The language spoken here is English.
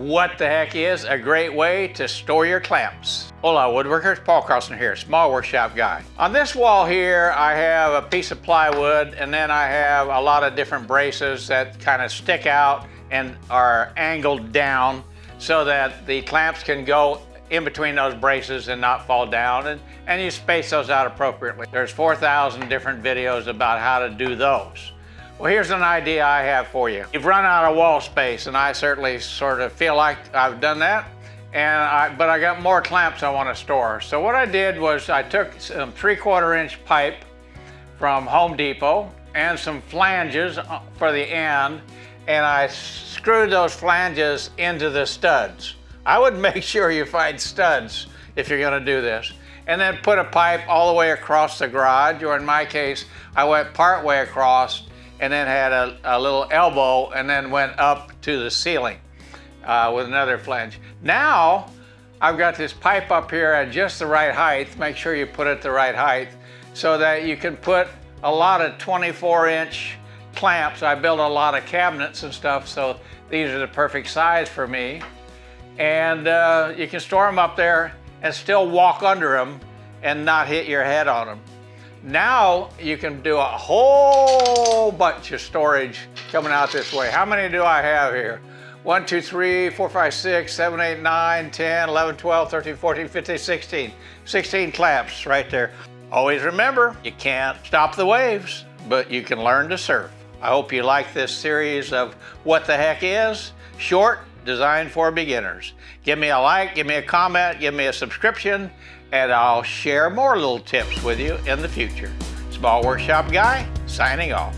What the heck is a great way to store your clamps? Hola woodworkers, Paul Carlson here, small workshop guy. On this wall here, I have a piece of plywood and then I have a lot of different braces that kind of stick out and are angled down so that the clamps can go in between those braces and not fall down and, and you space those out appropriately. There's 4,000 different videos about how to do those. Well, here's an idea I have for you. You've run out of wall space, and I certainly sort of feel like I've done that, and I, but I got more clamps I want to store. So what I did was I took some three-quarter inch pipe from Home Depot and some flanges uh, for the end, and I screwed those flanges into the studs. I would make sure you find studs if you're gonna do this. And then put a pipe all the way across the garage, or in my case, I went part way across and then had a, a little elbow and then went up to the ceiling uh, with another flange. Now, I've got this pipe up here at just the right height. Make sure you put it the right height so that you can put a lot of 24 inch clamps. I built a lot of cabinets and stuff, so these are the perfect size for me. And uh, you can store them up there and still walk under them and not hit your head on them. Now you can do a whole bunch of storage coming out this way. How many do I have here? 1, 2, 3, 4, 5, 6, 7, 8, 9, 10, 11, 12, 13, 14, 15, 16. 16 clamps right there. Always remember, you can't stop the waves, but you can learn to surf. I hope you like this series of What the Heck Is, short, designed for beginners. Give me a like, give me a comment, give me a subscription, and I'll share more little tips with you in the future. Small Workshop Guy, signing off.